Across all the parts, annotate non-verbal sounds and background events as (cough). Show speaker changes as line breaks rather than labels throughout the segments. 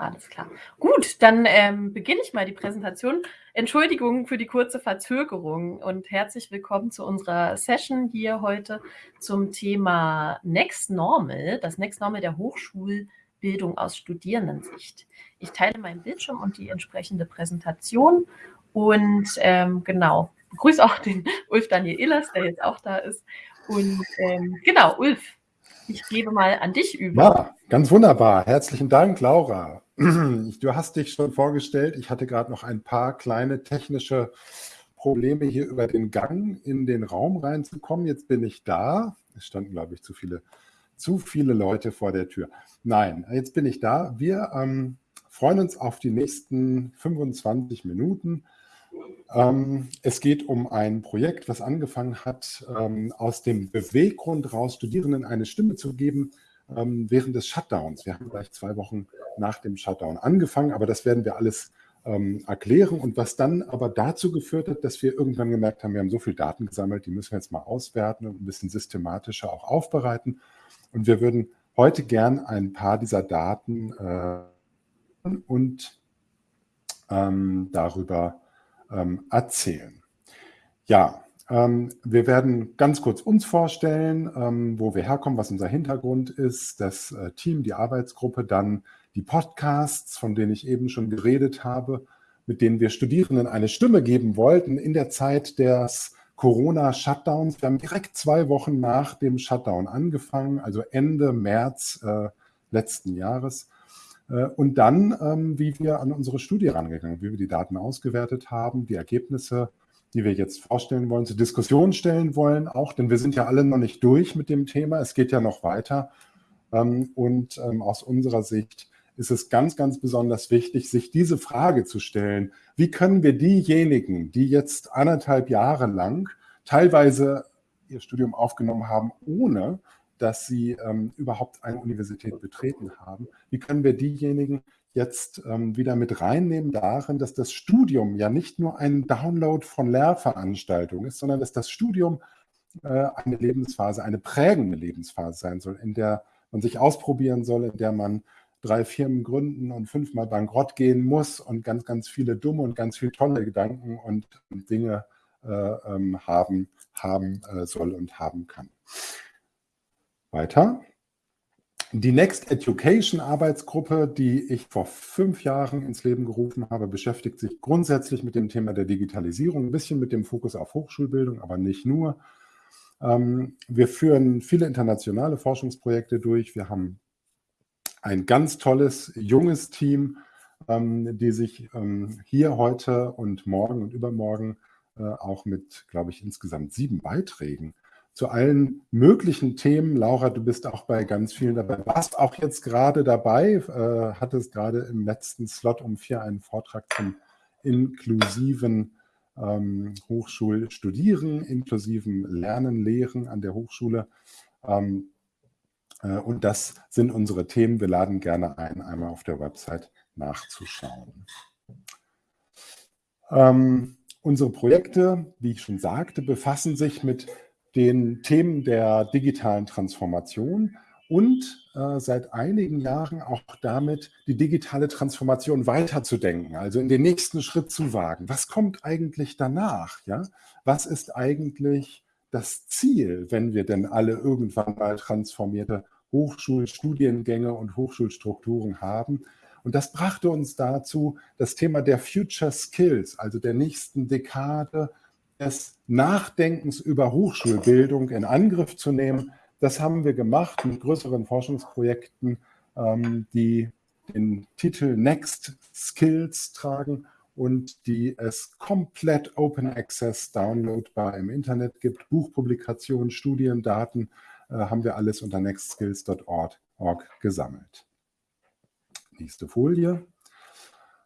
Alles klar. Gut, dann ähm, beginne ich mal die Präsentation. Entschuldigung für die kurze Verzögerung und herzlich willkommen zu unserer Session hier heute zum Thema Next Normal, das Next Normal der Hochschulbildung aus Studierendensicht. Ich teile meinen Bildschirm und die entsprechende Präsentation und ähm, genau, begrüße auch den Ulf Daniel Illers, der jetzt auch da ist. Und ähm, genau, Ulf, ich gebe mal an dich über.
Ja, ganz wunderbar. Herzlichen Dank, Laura. Du hast dich schon vorgestellt. Ich hatte gerade noch ein paar kleine technische Probleme hier über den Gang in den Raum reinzukommen. Jetzt bin ich da. Es standen, glaube ich, zu viele, zu viele Leute vor der Tür. Nein, jetzt bin ich da. Wir ähm, freuen uns auf die nächsten 25 Minuten. Ähm, es geht um ein Projekt, was angefangen hat, ähm, aus dem Beweggrund raus Studierenden eine Stimme zu geben ähm, während des Shutdowns. Wir haben gleich zwei Wochen nach dem Shutdown angefangen, aber das werden wir alles erklären und was dann aber dazu geführt hat, dass wir irgendwann gemerkt haben, wir haben so viel Daten gesammelt, die müssen wir jetzt mal auswerten und ein bisschen systematischer auch aufbereiten. Und wir würden heute gern ein paar dieser Daten äh, und ähm, darüber ähm, erzählen. Ja, ähm, wir werden ganz kurz uns vorstellen, ähm, wo wir herkommen, was unser Hintergrund ist, das äh, Team, die Arbeitsgruppe, dann die Podcasts, von denen ich eben schon geredet habe, mit denen wir Studierenden eine Stimme geben wollten in der Zeit des Corona-Shutdowns. Wir haben direkt zwei Wochen nach dem Shutdown angefangen, also Ende März äh, letzten Jahres. Äh, und dann, ähm, wie wir an unsere Studie rangegangen, wie wir die Daten ausgewertet haben, die Ergebnisse, die wir jetzt vorstellen wollen, zur Diskussion stellen wollen, auch, denn wir sind ja alle noch nicht durch mit dem Thema, es geht ja noch weiter. Ähm, und ähm, aus unserer Sicht ist es ganz, ganz besonders wichtig, sich diese Frage zu stellen, wie können wir diejenigen, die jetzt anderthalb Jahre lang teilweise ihr Studium aufgenommen haben, ohne dass sie ähm, überhaupt eine Universität betreten haben. Wie können wir diejenigen jetzt ähm, wieder mit reinnehmen darin, dass das Studium ja nicht nur ein Download von Lehrveranstaltungen ist, sondern dass das Studium äh, eine Lebensphase, eine prägende Lebensphase sein soll, in der man sich ausprobieren soll, in der man drei Firmen gründen und fünfmal bankrott gehen muss und ganz, ganz viele dumme und ganz viele tolle Gedanken und Dinge äh, ähm, haben, haben äh, soll und haben kann. Weiter. Die Next Education Arbeitsgruppe, die ich vor fünf Jahren ins Leben gerufen habe, beschäftigt sich grundsätzlich mit dem Thema der Digitalisierung, ein bisschen mit dem Fokus auf Hochschulbildung, aber nicht nur. Ähm, wir führen viele internationale Forschungsprojekte durch. Wir haben ein ganz tolles, junges Team, ähm, die sich ähm, hier heute und morgen und übermorgen äh, auch mit, glaube ich, insgesamt sieben Beiträgen zu allen möglichen Themen. Laura, du bist auch bei ganz vielen dabei. Warst auch jetzt gerade dabei, äh, hattest gerade im letzten Slot um vier einen Vortrag zum inklusiven ähm, Hochschulstudieren, inklusiven Lernen, Lehren an der Hochschule. Ähm, äh, und das sind unsere Themen. Wir laden gerne ein, einmal auf der Website nachzuschauen. Ähm, unsere Projekte, wie ich schon sagte, befassen sich mit den Themen der digitalen Transformation und äh, seit einigen Jahren auch damit, die digitale Transformation weiterzudenken, also in den nächsten Schritt zu wagen. Was kommt eigentlich danach? Ja? Was ist eigentlich das Ziel, wenn wir denn alle irgendwann mal transformierte Hochschulstudiengänge und Hochschulstrukturen haben? Und das brachte uns dazu, das Thema der Future Skills, also der nächsten Dekade, des Nachdenkens über Hochschulbildung in Angriff zu nehmen. Das haben wir gemacht mit größeren Forschungsprojekten, ähm, die den Titel Next Skills tragen und die es komplett Open Access downloadbar im Internet gibt. Buchpublikationen, Studien, Daten äh, haben wir alles unter nextskills.org gesammelt. Nächste Folie.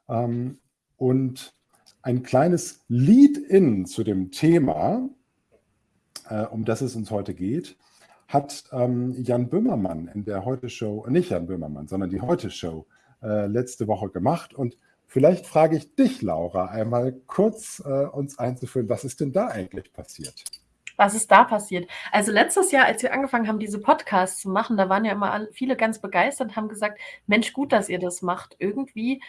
Ähm, und ein kleines Lead-in zu dem Thema, äh, um das es uns heute geht, hat ähm, Jan Böhmermann in der Heute-Show, äh, nicht Jan Böhmermann, sondern die Heute-Show äh, letzte Woche gemacht. Und vielleicht frage ich dich, Laura, einmal kurz äh, uns einzuführen, was ist denn da eigentlich passiert?
was ist da passiert? Also letztes Jahr, als wir angefangen haben, diese Podcasts zu machen, da waren ja immer viele ganz begeistert und haben gesagt, Mensch, gut, dass ihr das macht. Irgendwie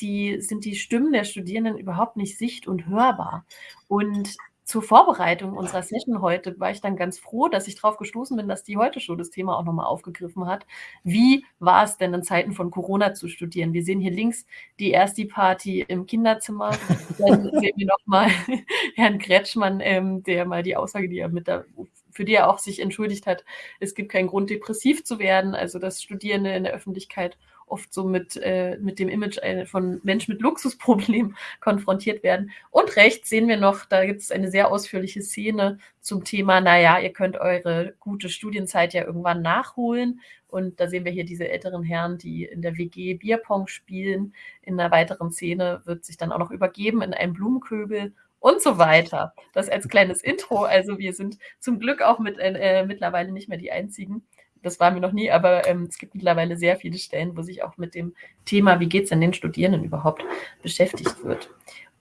die, sind die Stimmen der Studierenden überhaupt nicht sicht- und hörbar. Und zur Vorbereitung unserer Session heute war ich dann ganz froh, dass ich darauf gestoßen bin, dass die heute schon das Thema auch nochmal aufgegriffen hat. Wie war es denn in Zeiten von Corona zu studieren? Wir sehen hier links die erste Party im Kinderzimmer. Dann sehen wir nochmal (laughs) Herrn Kretschmann, ähm, der mal die Aussage, die er mit der für die er auch sich entschuldigt hat, es gibt keinen Grund, depressiv zu werden. Also dass Studierende in der Öffentlichkeit oft so mit, äh, mit dem Image äh, von Mensch mit Luxusproblem (laughs) konfrontiert werden. Und rechts sehen wir noch, da gibt es eine sehr ausführliche Szene zum Thema, naja, ihr könnt eure gute Studienzeit ja irgendwann nachholen. Und da sehen wir hier diese älteren Herren, die in der WG Bierpong spielen. In einer weiteren Szene wird sich dann auch noch übergeben in einem Blumenköbel und so weiter. Das als kleines Intro. Also wir sind zum Glück auch mit, äh, mittlerweile nicht mehr die Einzigen, das waren wir noch nie, aber ähm, es gibt mittlerweile sehr viele Stellen, wo sich auch mit dem Thema, wie geht es denn den Studierenden überhaupt, beschäftigt wird.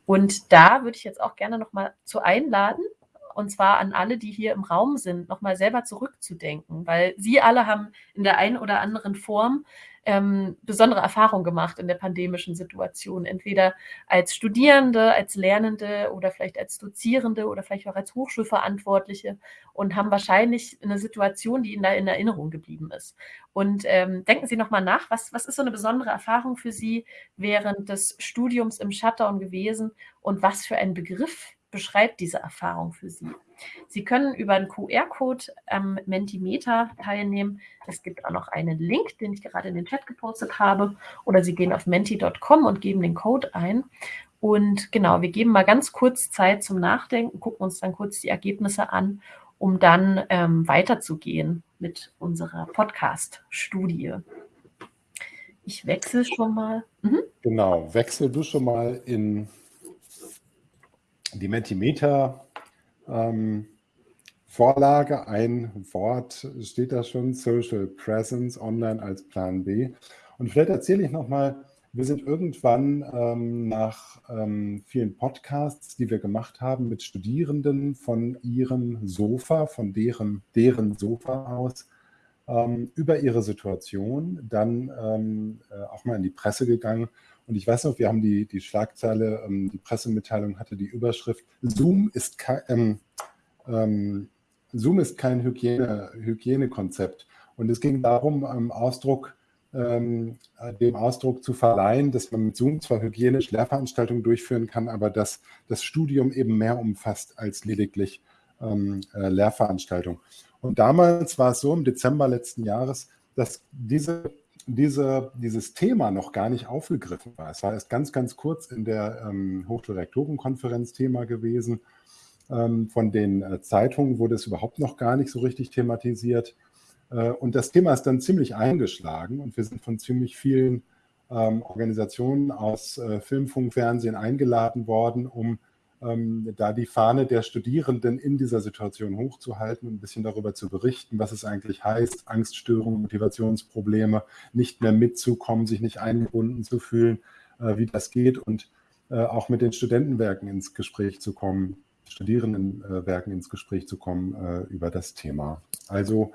Und da würde ich jetzt auch gerne nochmal zu einladen, und zwar an alle, die hier im Raum sind, nochmal selber zurückzudenken, weil Sie alle haben in der einen oder anderen Form ähm, besondere Erfahrungen gemacht in der pandemischen Situation, entweder als Studierende, als Lernende oder vielleicht als Dozierende oder vielleicht auch als Hochschulverantwortliche und haben wahrscheinlich eine Situation, die Ihnen da in Erinnerung geblieben ist. Und ähm, denken Sie nochmal nach, was, was ist so eine besondere Erfahrung für Sie während des Studiums im Shutdown gewesen und was für ein Begriff beschreibt diese Erfahrung für Sie? Sie können über einen QR-Code am Mentimeter teilnehmen. Es gibt auch noch einen Link, den ich gerade in den Chat gepostet habe. Oder Sie gehen auf menti.com und geben den Code ein. Und genau, wir geben mal ganz kurz Zeit zum Nachdenken, gucken uns dann kurz die Ergebnisse an, um dann ähm, weiterzugehen mit unserer Podcast-Studie. Ich wechsle schon mal.
Mhm. Genau, wechsel du schon mal in die Mentimeter ähm, Vorlage, ein Wort steht da schon, Social Presence online als Plan B. Und vielleicht erzähle ich nochmal, wir sind irgendwann ähm, nach ähm, vielen Podcasts, die wir gemacht haben mit Studierenden von ihrem Sofa, von deren, deren Sofa aus, ähm, über ihre Situation dann ähm, äh, auch mal in die Presse gegangen und ich weiß noch, wir haben die, die Schlagzeile, ähm, die Pressemitteilung hatte die Überschrift, Zoom ist kein, ähm, ähm, Zoom ist kein Hygiene, Hygienekonzept. Und es ging darum, ähm, Ausdruck, ähm, dem Ausdruck zu verleihen, dass man mit Zoom zwar hygienisch Lehrveranstaltungen durchführen kann, aber dass das Studium eben mehr umfasst als lediglich ähm, äh, Lehrveranstaltung. Und damals war es so, im Dezember letzten Jahres, dass diese diese, dieses Thema noch gar nicht aufgegriffen war. Es war erst ganz, ganz kurz in der ähm, Hochschulrektorenkonferenz Thema gewesen. Ähm, von den äh, Zeitungen wurde es überhaupt noch gar nicht so richtig thematisiert. Äh, und das Thema ist dann ziemlich eingeschlagen und wir sind von ziemlich vielen ähm, Organisationen aus äh, Film, Funk, Fernsehen eingeladen worden, um ähm, da die Fahne der Studierenden in dieser Situation hochzuhalten und ein bisschen darüber zu berichten, was es eigentlich heißt, Angststörungen, Motivationsprobleme, nicht mehr mitzukommen, sich nicht eingebunden zu fühlen, äh, wie das geht und äh, auch mit den Studentenwerken ins Gespräch zu kommen, Studierendenwerken ins Gespräch zu kommen äh, über das Thema. Also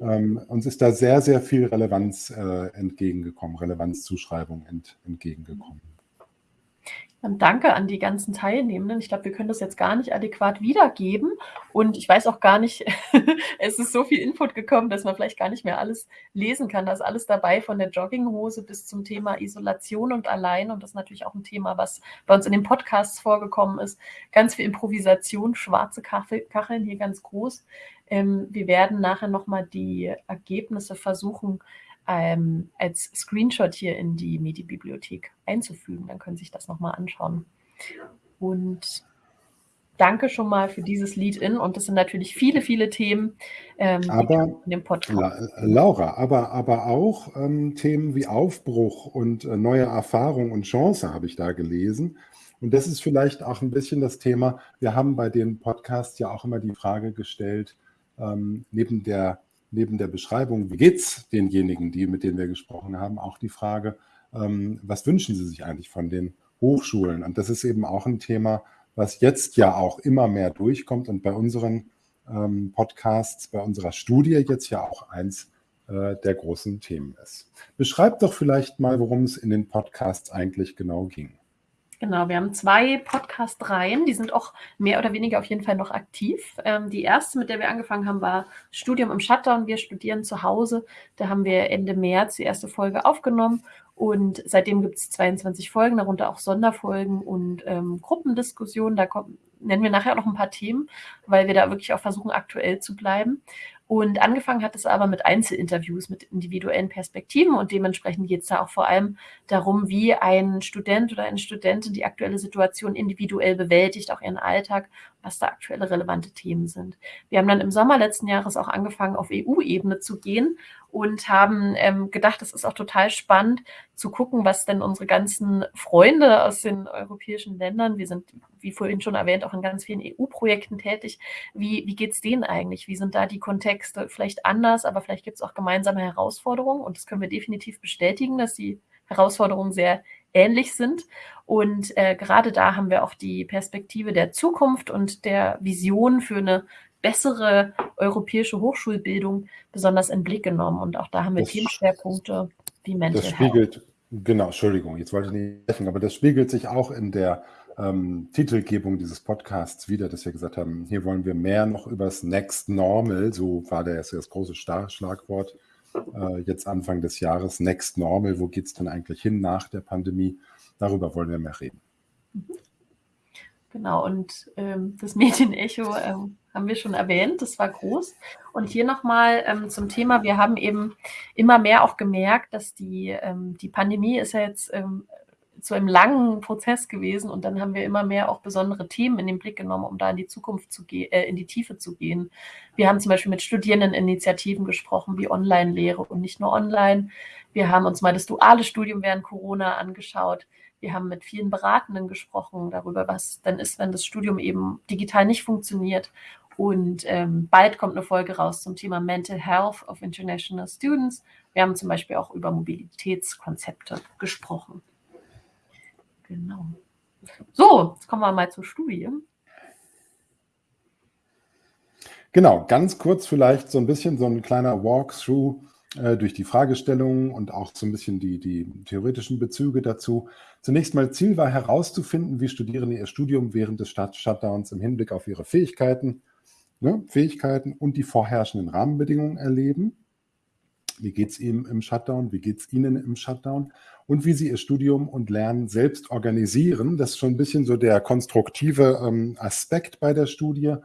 ähm, uns ist da sehr, sehr viel Relevanz äh, entgegengekommen, Relevanzzuschreibung ent, entgegengekommen.
Dann danke an die ganzen Teilnehmenden. Ich glaube, wir können das jetzt gar nicht adäquat wiedergeben. Und ich weiß auch gar nicht, (laughs) es ist so viel Input gekommen, dass man vielleicht gar nicht mehr alles lesen kann. Da ist alles dabei, von der Jogginghose bis zum Thema Isolation und Allein. Und das ist natürlich auch ein Thema, was bei uns in den Podcasts vorgekommen ist. Ganz viel Improvisation, schwarze Kacheln hier ganz groß. Ähm, wir werden nachher nochmal die Ergebnisse versuchen, ähm, als Screenshot hier in die Medi-Bibliothek einzufügen. Dann können Sie sich das nochmal anschauen. Und danke schon mal für dieses Lead-In. Und das sind natürlich viele, viele Themen
ähm, aber, in dem Podcast. Laura, aber, aber auch ähm, Themen wie Aufbruch und äh, neue Erfahrung und Chance habe ich da gelesen. Und das ist vielleicht auch ein bisschen das Thema. Wir haben bei den Podcasts ja auch immer die Frage gestellt, ähm, neben der neben der Beschreibung, wie geht es denjenigen, die, mit denen wir gesprochen haben, auch die Frage, ähm, was wünschen sie sich eigentlich von den Hochschulen? Und das ist eben auch ein Thema, was jetzt ja auch immer mehr durchkommt und bei unseren ähm, Podcasts bei unserer Studie jetzt ja auch eins äh, der großen Themen ist. Beschreib doch vielleicht mal, worum es in den Podcasts eigentlich genau ging.
Genau, wir haben zwei Podcast-Reihen, die sind auch mehr oder weniger auf jeden Fall noch aktiv. Ähm, die erste, mit der wir angefangen haben, war Studium im Shutdown. Wir studieren zu Hause. Da haben wir Ende März die erste Folge aufgenommen und seitdem gibt es 22 Folgen, darunter auch Sonderfolgen und ähm, Gruppendiskussionen. Da kommen, nennen wir nachher auch noch ein paar Themen, weil wir da wirklich auch versuchen, aktuell zu bleiben. Und angefangen hat es aber mit Einzelinterviews, mit individuellen Perspektiven und dementsprechend geht es da auch vor allem darum, wie ein Student oder eine Studentin die aktuelle Situation individuell bewältigt, auch ihren Alltag, was da aktuelle relevante Themen sind. Wir haben dann im Sommer letzten Jahres auch angefangen, auf EU-Ebene zu gehen und haben ähm, gedacht, es ist auch total spannend zu gucken, was denn unsere ganzen Freunde aus den europäischen Ländern, wir sind, wie vorhin schon erwähnt, auch in ganz vielen EU-Projekten tätig, wie, wie geht es denen eigentlich? Wie sind da die Kontexte vielleicht anders, aber vielleicht gibt es auch gemeinsame Herausforderungen und das können wir definitiv bestätigen, dass die Herausforderungen sehr ähnlich sind. Und äh, gerade da haben wir auch die Perspektive der Zukunft und der Vision für eine bessere europäische Hochschulbildung besonders in den Blick genommen. Und auch da haben wir das, Themenschwerpunkte wie Mental
Das spiegelt, Health. genau, Entschuldigung, jetzt wollte ich nicht sprechen, aber das spiegelt sich auch in der ähm, Titelgebung dieses Podcasts wieder, dass wir gesagt haben, hier wollen wir mehr noch über das Next Normal, so war der das große Schlagwort, äh, jetzt Anfang des Jahres, Next Normal, wo geht es denn eigentlich hin nach der Pandemie? Darüber wollen wir mehr reden. Mhm.
Genau, und ähm, das Medienecho ähm, haben wir schon erwähnt, das war groß. Und hier nochmal ähm, zum Thema, wir haben eben immer mehr auch gemerkt, dass die, ähm, die Pandemie ist ja jetzt ähm, zu einem langen Prozess gewesen und dann haben wir immer mehr auch besondere Themen in den Blick genommen, um da in die Zukunft zu gehen, äh, in die Tiefe zu gehen. Wir haben zum Beispiel mit Studierendeninitiativen gesprochen, wie Online-Lehre und nicht nur online. Wir haben uns mal das duale Studium während Corona angeschaut. Wir haben mit vielen Beratenden gesprochen darüber, was dann ist, wenn das Studium eben digital nicht funktioniert. Und ähm, bald kommt eine Folge raus zum Thema Mental Health of International Students. Wir haben zum Beispiel auch über Mobilitätskonzepte gesprochen. Genau. So, jetzt kommen wir mal zur Studie.
Genau, ganz kurz vielleicht so ein bisschen so ein kleiner Walkthrough äh, durch die Fragestellungen und auch so ein bisschen die, die theoretischen Bezüge dazu. Zunächst mal Ziel war herauszufinden, wie Studierende ihr Studium während des Shutdowns im Hinblick auf ihre Fähigkeiten, ne, Fähigkeiten und die vorherrschenden Rahmenbedingungen erleben. Wie geht es ihnen im Shutdown? Wie geht es ihnen im Shutdown? und wie sie ihr Studium und Lernen selbst organisieren. Das ist schon ein bisschen so der konstruktive ähm, Aspekt bei der Studie.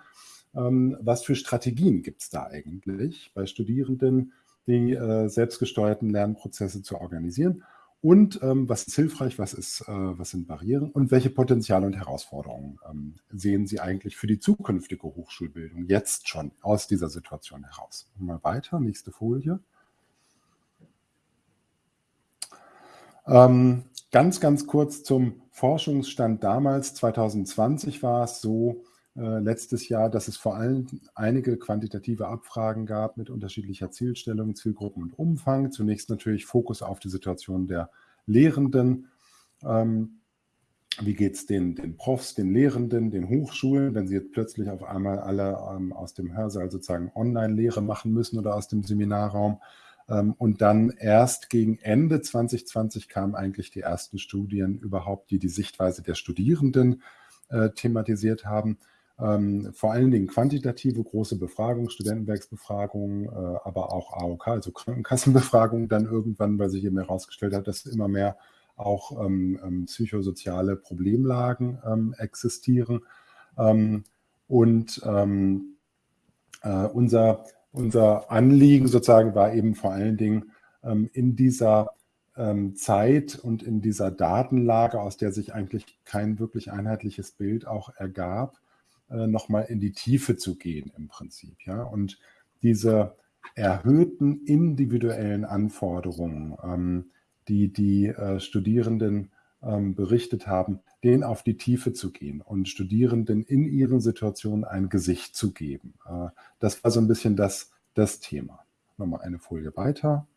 Ähm, was für Strategien gibt es da eigentlich bei Studierenden, die äh, selbstgesteuerten Lernprozesse zu organisieren? Und ähm, was ist hilfreich, was, ist, äh, was sind Barrieren und welche Potenziale und Herausforderungen ähm, sehen Sie eigentlich für die zukünftige Hochschulbildung jetzt schon aus dieser Situation heraus? Mal weiter, nächste Folie. Ähm, ganz, ganz kurz zum Forschungsstand damals. 2020 war es so, äh, letztes Jahr, dass es vor allem einige quantitative Abfragen gab mit unterschiedlicher Zielstellung, Zielgruppen und Umfang. Zunächst natürlich Fokus auf die Situation der Lehrenden. Ähm, wie geht es den, den Profs, den Lehrenden, den Hochschulen, wenn sie jetzt plötzlich auf einmal alle ähm, aus dem Hörsaal sozusagen Online-Lehre machen müssen oder aus dem Seminarraum? Ähm, und dann erst gegen Ende 2020 kamen eigentlich die ersten Studien überhaupt, die die Sichtweise der Studierenden äh, thematisiert haben. Ähm, vor allen Dingen quantitative große Befragungen, Studentenwerksbefragungen, äh, aber auch AOK, also Krankenkassenbefragungen dann irgendwann, weil sich eben herausgestellt hat, dass immer mehr auch ähm, ähm, psychosoziale Problemlagen ähm, existieren. Ähm, und ähm, äh, unser unser Anliegen sozusagen war eben vor allen Dingen in dieser Zeit und in dieser Datenlage, aus der sich eigentlich kein wirklich einheitliches Bild auch ergab, äh, nochmal in die Tiefe zu gehen im Prinzip. Ja? Und diese erhöhten individuellen Anforderungen, ähm, die die äh, Studierenden ähm, berichtet haben, den auf die Tiefe zu gehen und Studierenden in ihren Situationen ein Gesicht zu geben. Äh, das war so ein bisschen das, das Thema. Nochmal eine Folie weiter.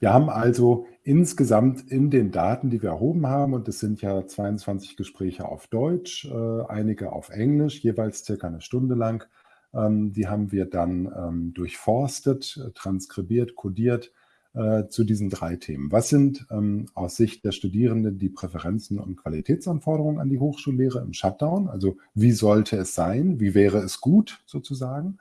Wir haben also insgesamt in den Daten, die wir erhoben haben, und es sind ja 22 Gespräche auf Deutsch, äh, einige auf Englisch, jeweils circa eine Stunde lang, ähm, die haben wir dann ähm, durchforstet, transkribiert, kodiert äh, zu diesen drei Themen. Was sind ähm, aus Sicht der Studierenden die Präferenzen und Qualitätsanforderungen an die Hochschullehre im Shutdown? Also wie sollte es sein? Wie wäre es gut sozusagen?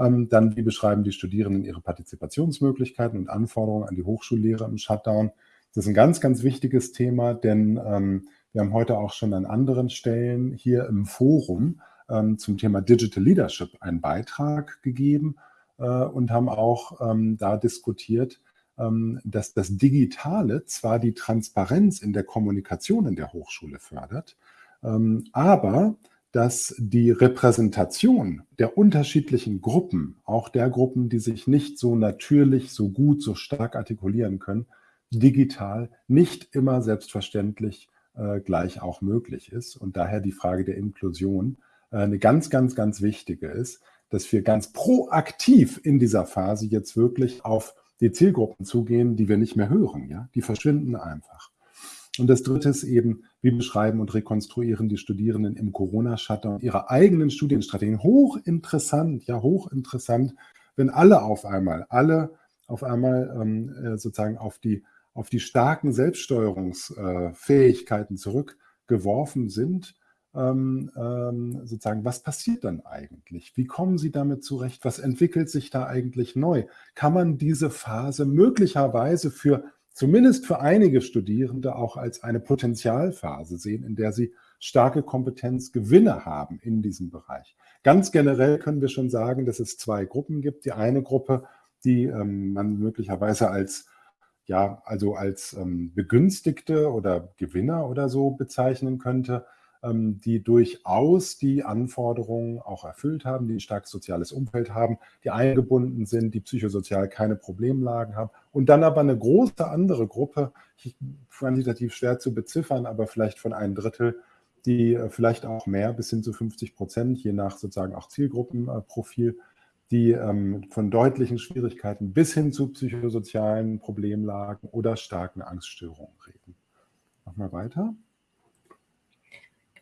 Ähm, dann, wie beschreiben die Studierenden ihre Partizipationsmöglichkeiten und Anforderungen an die Hochschullehre im Shutdown? Das ist ein ganz, ganz wichtiges Thema, denn ähm, wir haben heute auch schon an anderen Stellen hier im Forum ähm, zum Thema Digital Leadership einen Beitrag gegeben äh, und haben auch ähm, da diskutiert, ähm, dass das Digitale zwar die Transparenz in der Kommunikation in der Hochschule fördert, ähm, aber dass die Repräsentation der unterschiedlichen Gruppen, auch der Gruppen, die sich nicht so natürlich, so gut, so stark artikulieren können, digital nicht immer selbstverständlich äh, gleich auch möglich ist. Und daher die Frage der Inklusion äh, eine ganz, ganz, ganz wichtige ist, dass wir ganz proaktiv in dieser Phase jetzt wirklich auf die Zielgruppen zugehen, die wir nicht mehr hören. Ja? Die verschwinden einfach. Und das Dritte ist eben, wie beschreiben und rekonstruieren die Studierenden im Corona-Shutdown ihre eigenen Studienstrategien. Hochinteressant, ja, hochinteressant, wenn alle auf einmal, alle auf einmal ähm, äh, sozusagen auf die, auf die starken Selbststeuerungsfähigkeiten zurückgeworfen sind ähm, ähm, sozusagen, was passiert dann eigentlich? Wie kommen Sie damit zurecht? Was entwickelt sich da eigentlich neu? Kann man diese Phase möglicherweise für, zumindest für einige Studierende, auch als eine Potenzialphase sehen, in der sie starke Kompetenzgewinne haben in diesem Bereich? Ganz generell können wir schon sagen, dass es zwei Gruppen gibt. Die eine Gruppe, die ähm, man möglicherweise als ja, also als ähm, Begünstigte oder Gewinner oder so bezeichnen könnte, die durchaus die Anforderungen auch erfüllt haben, die ein starkes soziales Umfeld haben, die eingebunden sind, die psychosozial keine Problemlagen haben. Und dann aber eine große andere Gruppe, quantitativ schwer zu beziffern, aber vielleicht von einem Drittel, die äh, vielleicht auch mehr, bis hin zu 50 Prozent, je nach sozusagen auch Zielgruppenprofil, die ähm, von deutlichen Schwierigkeiten bis hin zu psychosozialen Problemlagen oder starken Angststörungen reden. Mach mal weiter.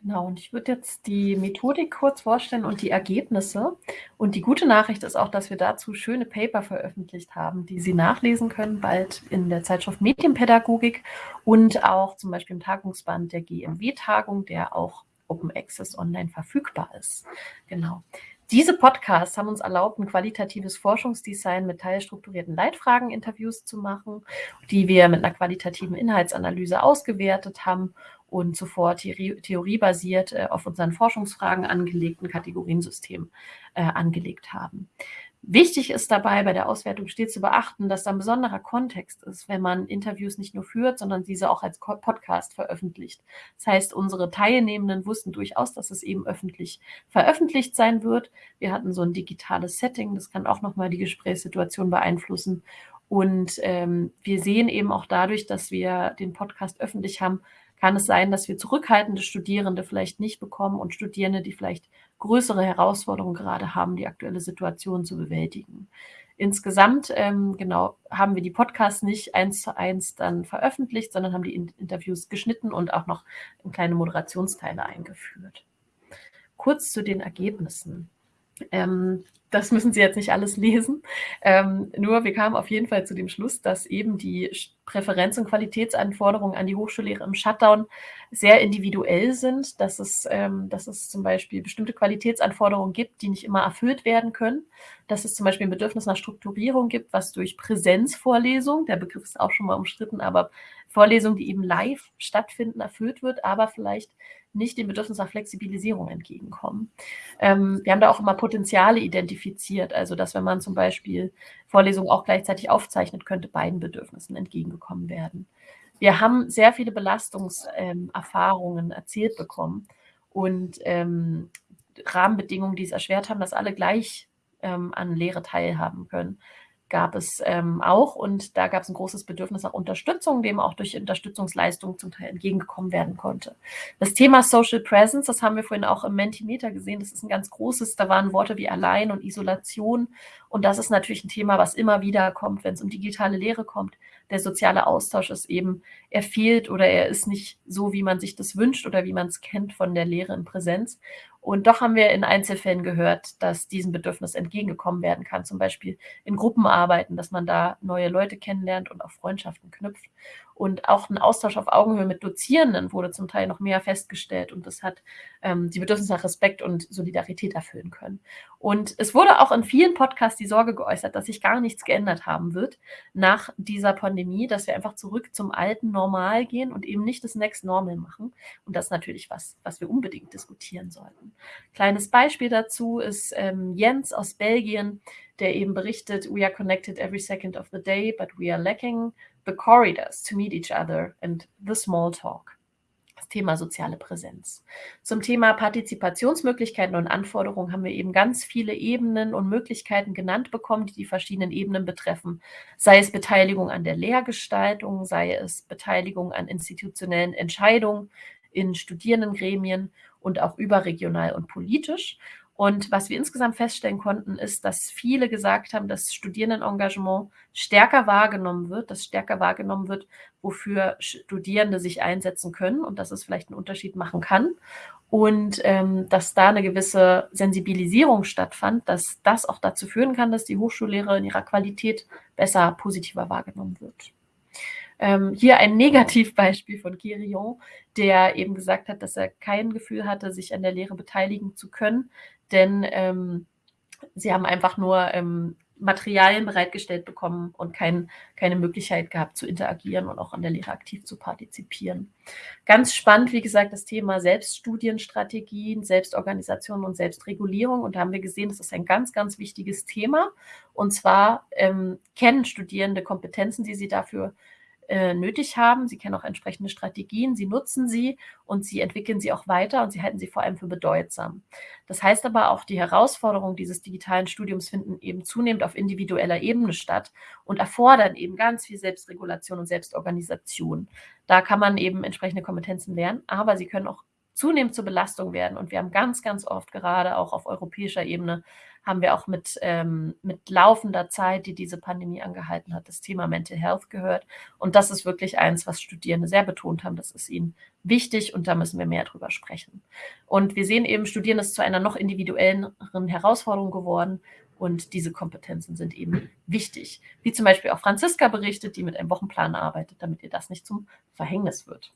Genau, und ich würde jetzt die Methodik kurz vorstellen und die Ergebnisse. Und die gute Nachricht ist auch, dass wir dazu schöne Paper veröffentlicht haben, die Sie nachlesen können, bald in der Zeitschrift Medienpädagogik und auch zum Beispiel im Tagungsband der GMW-Tagung, der auch Open Access online verfügbar ist. Genau. Diese Podcasts haben uns erlaubt, ein qualitatives Forschungsdesign mit teilstrukturierten Leitfragen-Interviews zu machen, die wir mit einer qualitativen Inhaltsanalyse ausgewertet haben und zuvor Theorie, theoriebasiert äh, auf unseren Forschungsfragen angelegten Kategoriensystem äh, angelegt haben. Wichtig ist dabei bei der Auswertung stets zu beachten, dass da ein besonderer Kontext ist, wenn man Interviews nicht nur führt, sondern diese auch als Podcast veröffentlicht. Das heißt, unsere Teilnehmenden wussten durchaus, dass es eben öffentlich veröffentlicht sein wird. Wir hatten so ein digitales Setting, das kann auch nochmal die Gesprächssituation beeinflussen. Und ähm, wir sehen eben auch dadurch, dass wir den Podcast öffentlich haben, kann es sein, dass wir zurückhaltende Studierende vielleicht nicht bekommen und Studierende, die vielleicht größere Herausforderungen gerade haben, die aktuelle Situation zu bewältigen. Insgesamt, ähm, genau, haben wir die Podcasts nicht eins zu eins dann veröffentlicht, sondern haben die Interviews geschnitten und auch noch kleine Moderationsteile eingeführt. Kurz zu den Ergebnissen. Ähm, das müssen Sie jetzt nicht alles lesen. Ähm, nur wir kamen auf jeden Fall zu dem Schluss, dass eben die Präferenz- und Qualitätsanforderungen an die Hochschullehre im Shutdown sehr individuell sind, dass es, ähm, dass es zum Beispiel bestimmte Qualitätsanforderungen gibt, die nicht immer erfüllt werden können, dass es zum Beispiel ein Bedürfnis nach Strukturierung gibt, was durch Präsenzvorlesung, der Begriff ist auch schon mal umstritten, aber Vorlesungen, die eben live stattfinden, erfüllt wird, aber vielleicht nicht dem Bedürfnis nach Flexibilisierung entgegenkommen. Ähm, wir haben da auch immer Potenziale identifiziert, also dass wenn man zum Beispiel Vorlesungen auch gleichzeitig aufzeichnet, könnte beiden Bedürfnissen entgegengekommen werden. Wir haben sehr viele Belastungserfahrungen ähm, erzählt bekommen und ähm, Rahmenbedingungen, die es erschwert haben, dass alle gleich ähm, an Lehre teilhaben können. Gab es ähm, auch und da gab es ein großes Bedürfnis nach Unterstützung, dem auch durch Unterstützungsleistungen zum Teil entgegengekommen werden konnte. Das Thema Social Presence, das haben wir vorhin auch im Mentimeter gesehen, das ist ein ganz großes, da waren Worte wie allein und Isolation und das ist natürlich ein Thema, was immer wieder kommt, wenn es um digitale Lehre kommt. Der soziale Austausch ist eben, er fehlt oder er ist nicht so, wie man sich das wünscht oder wie man es kennt von der Lehre in Präsenz. Und doch haben wir in Einzelfällen gehört, dass diesem Bedürfnis entgegengekommen werden kann, zum Beispiel in Gruppenarbeiten, dass man da neue Leute kennenlernt und auch Freundschaften knüpft. Und auch ein Austausch auf Augenhöhe mit Dozierenden wurde zum Teil noch mehr festgestellt und das hat ähm, die Bedürfnisse nach Respekt und Solidarität erfüllen können. Und es wurde auch in vielen Podcasts die Sorge geäußert, dass sich gar nichts geändert haben wird nach dieser Pandemie, dass wir einfach zurück zum alten Normal gehen und eben nicht das Next Normal machen. Und das ist natürlich was, was wir unbedingt diskutieren sollten. Kleines Beispiel dazu ist ähm, Jens aus Belgien, der eben berichtet, we are connected every second of the day, but we are lacking the corridors to meet each other and the small talk. Das Thema soziale Präsenz. Zum Thema Partizipationsmöglichkeiten und Anforderungen haben wir eben ganz viele Ebenen und Möglichkeiten genannt bekommen, die die verschiedenen Ebenen betreffen. Sei es Beteiligung an der Lehrgestaltung, sei es Beteiligung an institutionellen Entscheidungen in Studierendengremien und auch überregional und politisch. Und was wir insgesamt feststellen konnten, ist, dass viele gesagt haben, dass Studierendenengagement stärker wahrgenommen wird, dass stärker wahrgenommen wird, wofür Studierende sich einsetzen können und dass es vielleicht einen Unterschied machen kann. Und ähm, dass da eine gewisse Sensibilisierung stattfand, dass das auch dazu führen kann, dass die Hochschullehre in ihrer Qualität besser, positiver wahrgenommen wird. Ähm, hier ein Negativbeispiel von Kirion, der eben gesagt hat, dass er kein Gefühl hatte, sich an der Lehre beteiligen zu können, denn ähm, sie haben einfach nur ähm, Materialien bereitgestellt bekommen und kein, keine Möglichkeit gehabt zu interagieren und auch an der Lehre aktiv zu partizipieren. Ganz spannend, wie gesagt, das Thema Selbststudienstrategien, Selbstorganisation und Selbstregulierung. Und da haben wir gesehen, das ist ein ganz, ganz wichtiges Thema. Und zwar ähm, kennen Studierende Kompetenzen, die sie dafür äh, nötig haben. Sie kennen auch entsprechende Strategien, sie nutzen sie und sie entwickeln sie auch weiter und sie halten sie vor allem für bedeutsam. Das heißt aber auch, die Herausforderungen dieses digitalen Studiums finden eben zunehmend auf individueller Ebene statt und erfordern eben ganz viel Selbstregulation und Selbstorganisation. Da kann man eben entsprechende Kompetenzen lernen, aber sie können auch zunehmend zur Belastung werden. Und wir haben ganz, ganz oft gerade auch auf europäischer Ebene haben wir auch mit, ähm, mit laufender Zeit, die diese Pandemie angehalten hat, das Thema Mental Health gehört. Und das ist wirklich eins, was Studierende sehr betont haben. Das ist ihnen wichtig und da müssen wir mehr drüber sprechen. Und wir sehen eben, Studierende ist zu einer noch individuelleren Herausforderung geworden. Und diese Kompetenzen sind eben wichtig. Wie zum Beispiel auch Franziska berichtet, die mit einem Wochenplan arbeitet, damit ihr das nicht zum Verhängnis wird.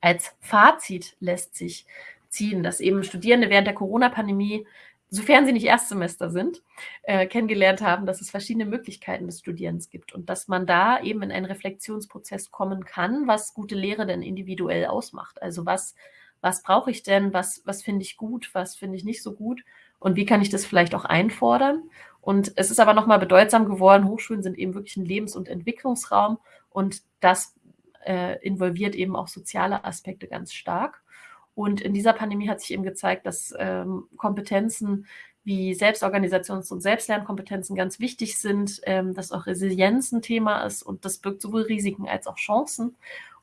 Als Fazit lässt sich ziehen, dass eben Studierende während der Corona-Pandemie sofern sie nicht Erstsemester sind, äh, kennengelernt haben, dass es verschiedene Möglichkeiten des Studierens gibt und dass man da eben in einen Reflexionsprozess kommen kann, was gute Lehre denn individuell ausmacht. Also was, was brauche ich denn, was, was finde ich gut, was finde ich nicht so gut und wie kann ich das vielleicht auch einfordern. Und es ist aber nochmal bedeutsam geworden, Hochschulen sind eben wirklich ein Lebens- und Entwicklungsraum und das äh, involviert eben auch soziale Aspekte ganz stark. Und in dieser Pandemie hat sich eben gezeigt, dass ähm, Kompetenzen wie Selbstorganisations- und Selbstlernkompetenzen ganz wichtig sind, ähm, dass auch Resilienz ein Thema ist und das birgt sowohl Risiken als auch Chancen.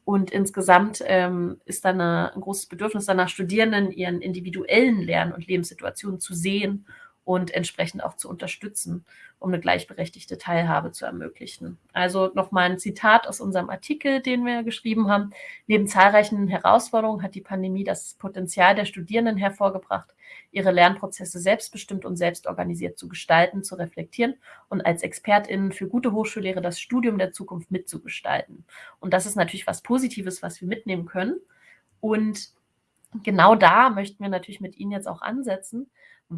Und insgesamt ähm, ist eine, ein großes Bedürfnis danach, Studierenden ihren individuellen Lern- und Lebenssituationen zu sehen und entsprechend auch zu unterstützen, um eine gleichberechtigte Teilhabe zu ermöglichen. Also nochmal ein Zitat aus unserem Artikel, den wir geschrieben haben. Neben zahlreichen Herausforderungen hat die Pandemie das Potenzial der Studierenden hervorgebracht, ihre Lernprozesse selbstbestimmt und selbstorganisiert zu gestalten, zu reflektieren und als ExpertInnen für gute Hochschullehre das Studium der Zukunft mitzugestalten. Und das ist natürlich was Positives, was wir mitnehmen können. Und genau da möchten wir natürlich mit Ihnen jetzt auch ansetzen,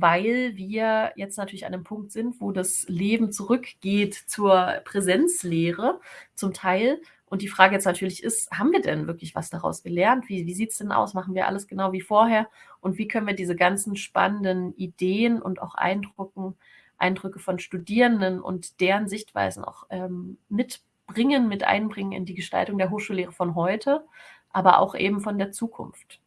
weil wir jetzt natürlich an einem Punkt sind, wo das Leben zurückgeht zur Präsenzlehre zum Teil. Und die Frage jetzt natürlich ist, haben wir denn wirklich was daraus gelernt? Wie, wie sieht es denn aus? Machen wir alles genau wie vorher? Und wie können wir diese ganzen spannenden Ideen und auch Eindrücken, Eindrücke von Studierenden und deren Sichtweisen auch ähm, mitbringen, mit einbringen in die Gestaltung der Hochschullehre von heute, aber auch eben von der Zukunft?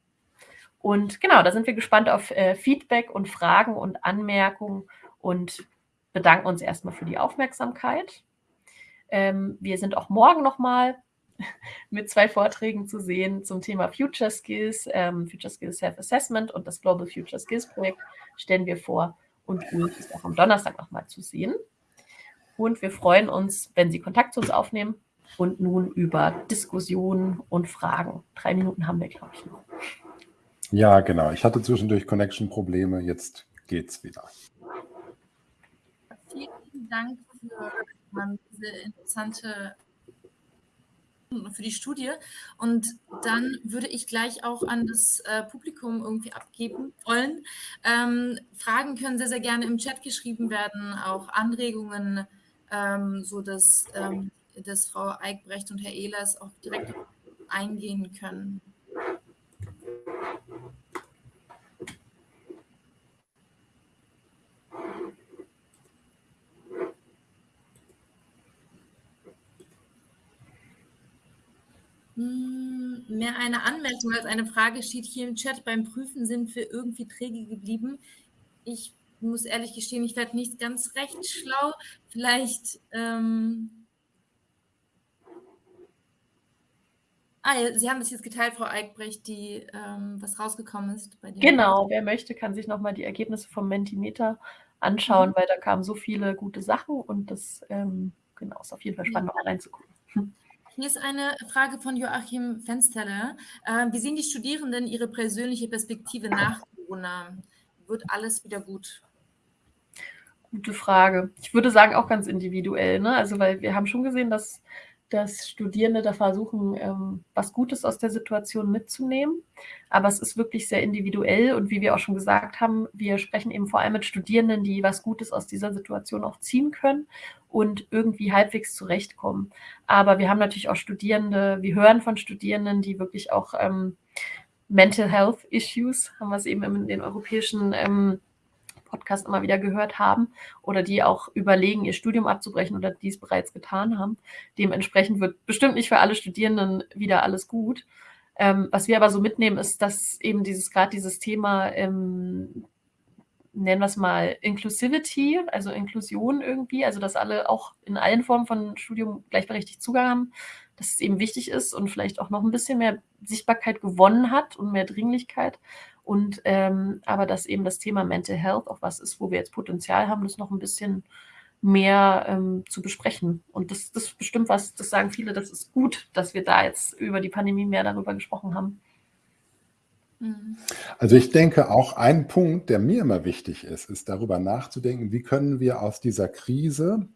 Und genau, da sind wir gespannt auf äh, Feedback und Fragen und Anmerkungen. Und bedanken uns erstmal für die Aufmerksamkeit. Ähm, wir sind auch morgen nochmal (laughs) mit zwei Vorträgen zu sehen zum Thema Future Skills, ähm, Future Skills Self-Assessment und das Global Future Skills Projekt stellen wir vor. Und Ulf ist auch am Donnerstag nochmal zu sehen. Und wir freuen uns, wenn Sie Kontakt zu uns aufnehmen und nun über Diskussionen und Fragen. Drei Minuten haben wir, glaube ich, noch.
Ja, genau. Ich hatte zwischendurch Connection-Probleme. Jetzt geht's wieder.
Vielen Dank für diese interessante für die Studie. Und dann würde ich gleich auch an das äh, Publikum irgendwie abgeben wollen. Ähm, Fragen können sehr, sehr gerne im Chat geschrieben werden, auch Anregungen, ähm, so dass, ähm, dass Frau Eickbrecht und Herr Ehlers auch direkt eingehen können. Hm, mehr eine Anmerkung als eine Frage steht hier im Chat. Beim Prüfen sind wir irgendwie träge geblieben. Ich muss ehrlich gestehen, ich werde nicht ganz recht schlau. Vielleicht. Ähm ah, Sie haben das jetzt geteilt, Frau Eickbrecht, die, ähm, was rausgekommen ist
bei dir. Genau, wer möchte, kann sich nochmal die Ergebnisse vom Mentimeter anschauen, mhm. weil da kamen so viele gute Sachen und das ähm, genau, ist auf jeden Fall spannend, ja. mal reinzugucken.
Hier ist eine Frage von Joachim Fensterle. Äh, wie sehen die Studierenden ihre persönliche Perspektive nach Corona? Wird alles wieder gut?
Gute Frage. Ich würde sagen, auch ganz individuell. Ne? Also, weil wir haben schon gesehen, dass dass Studierende da versuchen, ähm, was Gutes aus der Situation mitzunehmen. Aber es ist wirklich sehr individuell und wie wir auch schon gesagt haben, wir sprechen eben vor allem mit Studierenden, die was Gutes aus dieser Situation auch ziehen können und irgendwie halbwegs zurechtkommen. Aber wir haben natürlich auch Studierende, wir hören von Studierenden, die wirklich auch ähm, Mental Health Issues, haben wir es eben in den europäischen ähm, Podcast immer wieder gehört haben oder die auch überlegen, ihr Studium abzubrechen oder dies bereits getan haben. Dementsprechend wird bestimmt nicht für alle Studierenden wieder alles gut. Ähm, was wir aber so mitnehmen, ist, dass eben dieses gerade dieses Thema, ähm, nennen wir es mal Inclusivity, also Inklusion irgendwie, also dass alle auch in allen Formen von Studium gleichberechtigt Zugang haben, dass es eben wichtig ist und vielleicht auch noch ein bisschen mehr Sichtbarkeit gewonnen hat und mehr Dringlichkeit. Und ähm, aber dass eben das Thema Mental Health auch was ist, wo wir jetzt Potenzial haben, das noch ein bisschen mehr ähm, zu besprechen. Und das, das ist bestimmt was, das sagen viele, das ist gut, dass wir da jetzt über die Pandemie mehr darüber gesprochen haben.
Mhm. Also ich denke, auch ein Punkt, der mir immer wichtig ist, ist darüber nachzudenken, wie können wir aus dieser Krise,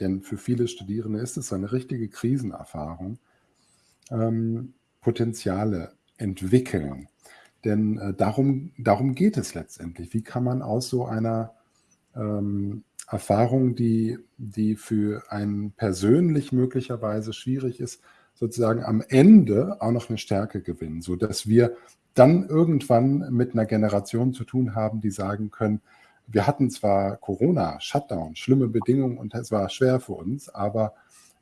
denn für viele Studierende ist es so eine richtige Krisenerfahrung, ähm, Potenziale entwickeln. Denn äh, darum, darum geht es letztendlich. Wie kann man aus so einer ähm, Erfahrung, die, die für einen persönlich möglicherweise schwierig ist, sozusagen am Ende auch noch eine Stärke gewinnen, sodass wir dann irgendwann mit einer Generation zu tun haben, die sagen können, wir hatten zwar Corona, Shutdown, schlimme Bedingungen und es war schwer für uns, aber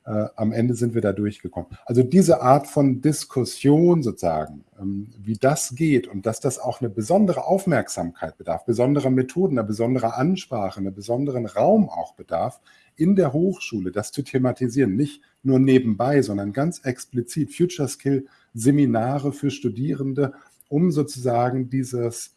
äh, am Ende sind wir da durchgekommen. Also diese Art von Diskussion sozusagen, ähm, wie das geht und dass das auch eine besondere Aufmerksamkeit bedarf, besondere Methoden, eine besondere Ansprache, einen besonderen Raum auch bedarf, in der Hochschule das zu thematisieren, nicht nur nebenbei, sondern ganz explizit Future Skill Seminare für Studierende, um sozusagen dieses,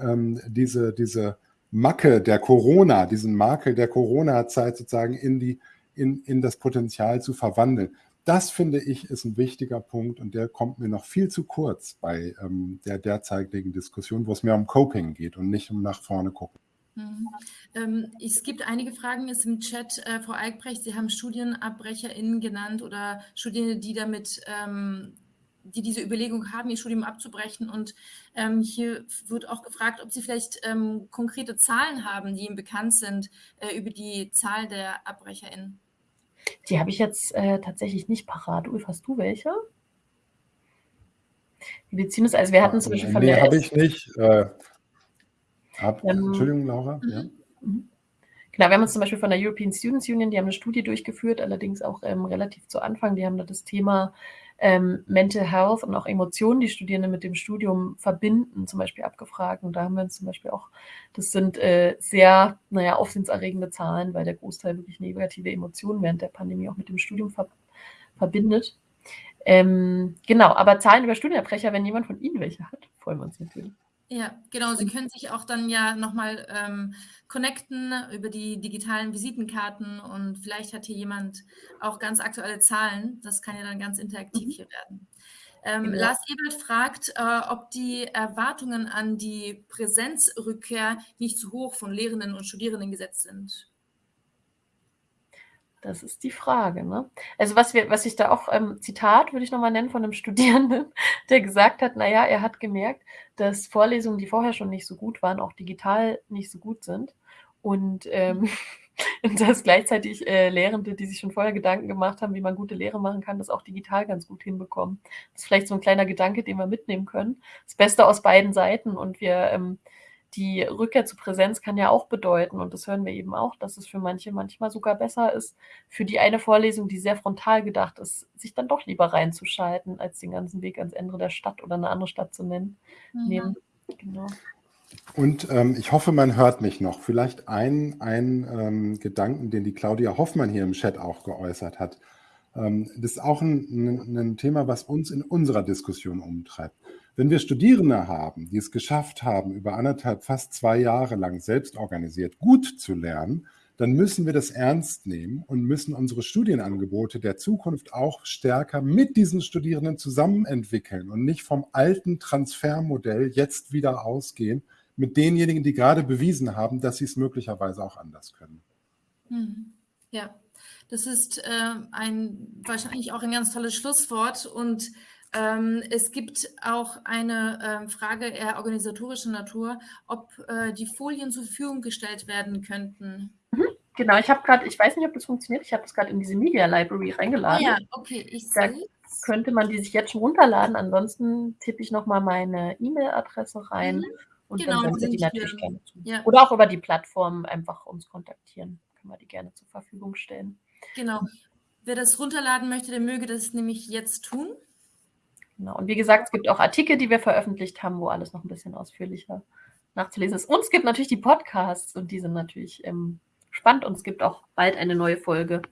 ähm, diese, diese Macke der Corona, diesen Makel der Corona-Zeit sozusagen in die in, in das Potenzial zu verwandeln. Das finde ich ist ein wichtiger Punkt und der kommt mir noch viel zu kurz bei ähm, der derzeitigen Diskussion, wo es mehr um Coping geht und nicht um nach vorne gucken.
Mhm. Ähm, es gibt einige Fragen jetzt im Chat. Äh, Frau Eickbrecht, Sie haben StudienabbrecherInnen genannt oder Studierende, die damit, ähm, die diese Überlegung haben, ihr Studium abzubrechen. Und ähm, hier wird auch gefragt, ob Sie vielleicht ähm, konkrete Zahlen haben, die Ihnen bekannt sind äh, über die Zahl der AbbrecherInnen.
Die habe ich jetzt äh, tatsächlich nicht parat. Ulf, hast du welche?
Die beziehen uns, also wir hatten zum Beispiel von nee, der. Habe ich nicht. Äh, hab, ähm, Entschuldigung, Laura. Mhm. Ja.
Genau, wir haben uns zum Beispiel von der European Students Union, die haben eine Studie durchgeführt, allerdings auch ähm, relativ zu Anfang. Die haben da das Thema ähm, Mental Health und auch Emotionen, die Studierende mit dem Studium verbinden, zum Beispiel abgefragt. Und da haben wir uns zum Beispiel auch, das sind äh, sehr, naja, aufsehenserregende Zahlen, weil der Großteil wirklich negative Emotionen während der Pandemie auch mit dem Studium ver verbindet. Ähm, genau, aber Zahlen über Studienabbrecher, wenn jemand von Ihnen welche hat, freuen wir uns natürlich.
Ja, genau. Sie können sich auch dann ja nochmal ähm, connecten über die digitalen Visitenkarten und vielleicht hat hier jemand auch ganz aktuelle Zahlen. Das kann ja dann ganz interaktiv mhm. hier werden. Ähm, genau. Lars Ebert fragt, äh, ob die Erwartungen an die Präsenzrückkehr nicht zu hoch von Lehrenden und Studierenden gesetzt sind.
Das ist die Frage. Ne? Also was wir, was ich da auch, ähm, Zitat würde ich nochmal nennen von einem (laughs) Studierenden, der gesagt hat, naja, er hat gemerkt, dass Vorlesungen, die vorher schon nicht so gut waren, auch digital nicht so gut sind. Und, ähm, (laughs) und dass gleichzeitig äh, Lehrende, die sich schon vorher Gedanken gemacht haben, wie man gute Lehre machen kann, das auch digital ganz gut hinbekommen. Das ist vielleicht so ein kleiner Gedanke, den wir mitnehmen können. Das Beste aus beiden Seiten. Und wir ähm, die Rückkehr zu Präsenz kann ja auch bedeuten, und das hören wir eben auch, dass es für manche manchmal sogar besser ist, für die eine Vorlesung, die sehr frontal gedacht ist, sich dann doch lieber reinzuschalten, als den ganzen Weg ans Ende der Stadt oder eine andere Stadt zu nennen. Mhm. Nehmen.
Genau. Und ähm, ich hoffe, man hört mich noch. Vielleicht ein, ein ähm, Gedanken, den die Claudia Hoffmann hier im Chat auch geäußert hat. Ähm, das ist auch ein, ein, ein Thema, was uns in unserer Diskussion umtreibt. Wenn wir Studierende haben, die es geschafft haben, über anderthalb, fast zwei Jahre lang selbst organisiert gut zu lernen, dann müssen wir das ernst nehmen und müssen unsere Studienangebote der Zukunft auch stärker mit diesen Studierenden zusammen entwickeln und nicht vom alten Transfermodell jetzt wieder ausgehen mit denjenigen, die gerade bewiesen haben, dass sie es möglicherweise auch anders können.
Hm. Ja, das ist äh, ein wahrscheinlich auch ein ganz tolles Schlusswort und ähm, es gibt auch eine äh, Frage eher organisatorischer Natur, ob äh, die Folien zur Verfügung gestellt werden könnten.
Mhm, genau, ich habe gerade, ich weiß nicht, ob das funktioniert, ich habe das gerade in diese Media Library reingeladen.
Ah, ja, okay, ich sehe.
Könnte man die sich jetzt schon runterladen, ansonsten tippe ich nochmal meine E-Mail-Adresse rein mhm. und genau, dann die natürlich gerne zu. Ja. Oder auch über die Plattform einfach uns kontaktieren, können wir die gerne zur Verfügung stellen.
Genau. Wer das runterladen möchte, der möge das nämlich jetzt tun.
Genau. Und wie gesagt, es gibt auch Artikel, die wir veröffentlicht haben, wo alles noch ein bisschen ausführlicher nachzulesen ist. Und es gibt natürlich die Podcasts und die sind natürlich ähm, spannend. Und es gibt auch bald eine neue Folge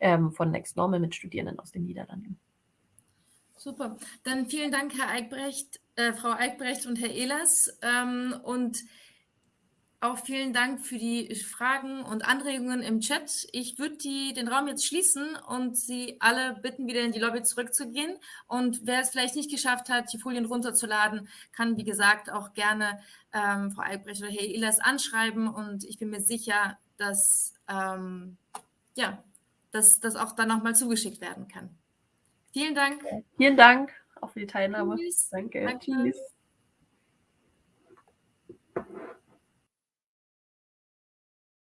ähm, von Next Normal mit Studierenden aus den Niederlanden.
Super. Dann vielen Dank, Herr Eichbrecht, äh, Frau Eichbrecht und Herr Ehlers. Ähm, und auch vielen Dank für die Fragen und Anregungen im Chat. Ich würde den Raum jetzt schließen und Sie alle bitten, wieder in die Lobby zurückzugehen. Und wer es vielleicht nicht geschafft hat, die Folien runterzuladen, kann, wie gesagt, auch gerne ähm, Frau Albrecht oder Herr Ehlers anschreiben. Und ich bin mir sicher, dass ähm, ja, dass das auch dann nochmal zugeschickt werden kann. Vielen Dank.
Vielen Dank auch für die Teilnahme. Tschüss. Danke. Danke. Tschüss.